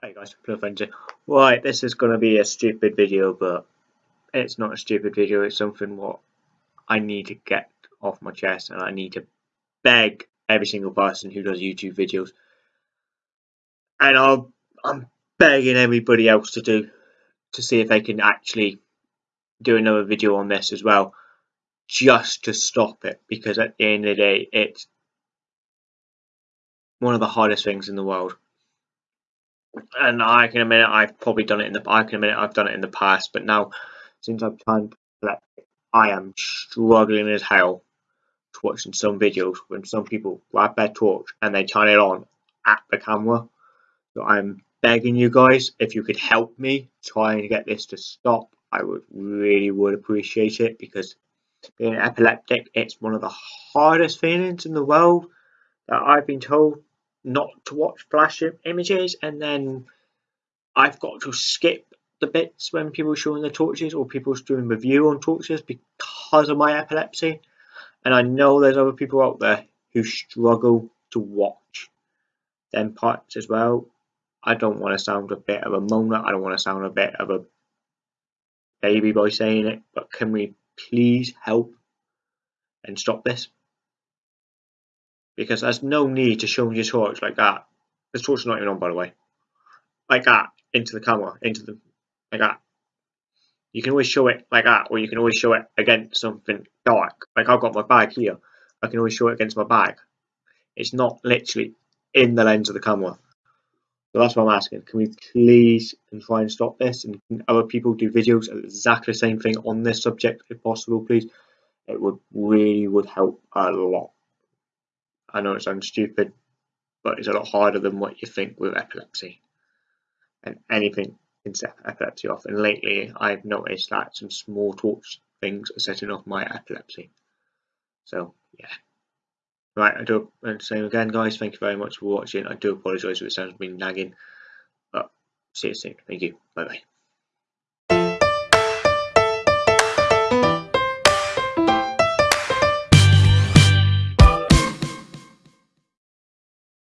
Hi guys, Frenzy. Right, this is going to be a stupid video, but it's not a stupid video, it's something what I need to get off my chest and I need to beg every single person who does YouTube videos. And I'll, I'm begging everybody else to do, to see if they can actually do another video on this as well, just to stop it, because at the end of the day, it's one of the hardest things in the world and I can admit it, I've probably done it in the I can admit it, I've done it in the past, but now since I've tried I am struggling as hell to watching some videos when some people grab their torch and they turn it on at the camera. So I'm begging you guys, if you could help me try and get this to stop, I would really would appreciate it because being epileptic, it's one of the hardest feelings in the world that I've been told not to watch flash images and then I've got to skip the bits when people are showing the torches or people doing review on torches because of my epilepsy. And I know there's other people out there who struggle to watch them parts as well. I don't want to sound a bit of a moaner. I don't want to sound a bit of a baby by saying it, but can we please help and stop this? Because there's no need to show your torch like that. This torch is not even on, by the way. Like that, into the camera, into the, like that. You can always show it like that, or you can always show it against something dark. Like I've got my bag here. I can always show it against my bag. It's not literally in the lens of the camera. So that's what I'm asking. Can we please and try and stop this? And can other people do videos exactly the same thing on this subject if possible, please? It would really would help a lot. I know it sounds stupid, but it's a lot harder than what you think with epilepsy. And anything can set epilepsy off. And lately, I've noticed that some small torch things are setting off my epilepsy. So, yeah. Right, I do, and same again, guys. Thank you very much for watching. I do apologise if it sounds been nagging, but see you soon. Thank you. Bye bye.